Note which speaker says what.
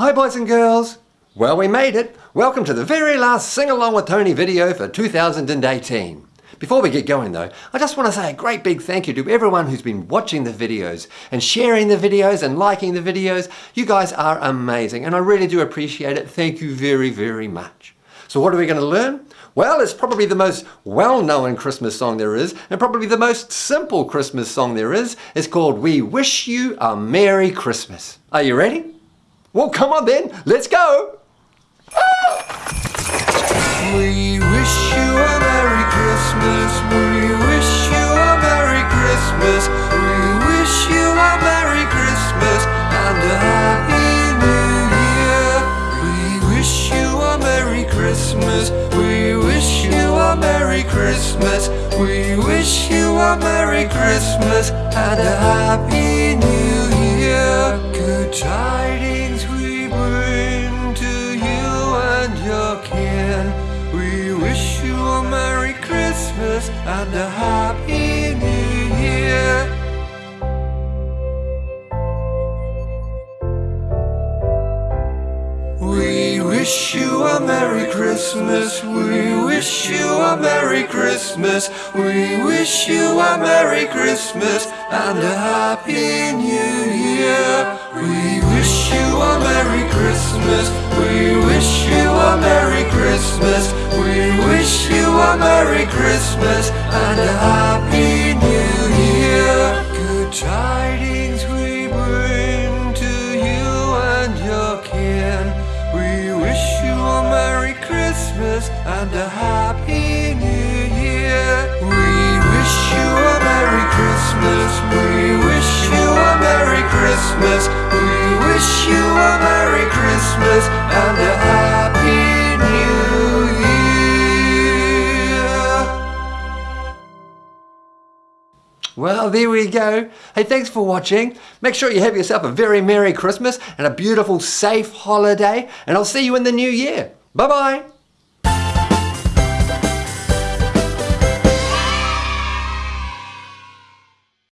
Speaker 1: Hi boys and girls! Well, we made it! Welcome to the very last Sing Along with Tony video for 2018. Before we get going though, I just want to say a great big thank you to everyone who's been watching the videos and sharing the videos and liking the videos. You guys are amazing and I really do appreciate it. Thank you very, very much. So what are we going to learn? Well, it's probably the most well-known Christmas song there is, and probably the most simple Christmas song there is. It's called We Wish You a Merry Christmas. Are you ready? Well, come on then, let's go!
Speaker 2: We wish you a Merry Christmas. We wish you a Merry Christmas. We wish you a Merry Christmas and a Happy New Year. We wish you a Merry Christmas. We wish you a Merry Christmas. We wish you a Merry Christmas and a Happy New Year. Good tidings We wish you a Merry Christmas and a Happy New Year. We wish you a Merry Christmas. We wish you a Merry Christmas. We wish you a Merry Christmas and a Happy New Year. We wish Christmas. We wish you a Merry Christmas. We wish you a Merry Christmas and a Happy New Year. Good tidings we bring to you and your kin. We wish you a Merry Christmas and a Happy New Year. We wish you a Merry Christmas. We wish you a Merry Christmas.
Speaker 1: Well, there we go. Hey, thanks for watching. Make sure you have yourself a very Merry Christmas and a beautiful, safe holiday, and I'll see you in the new year. Bye-bye.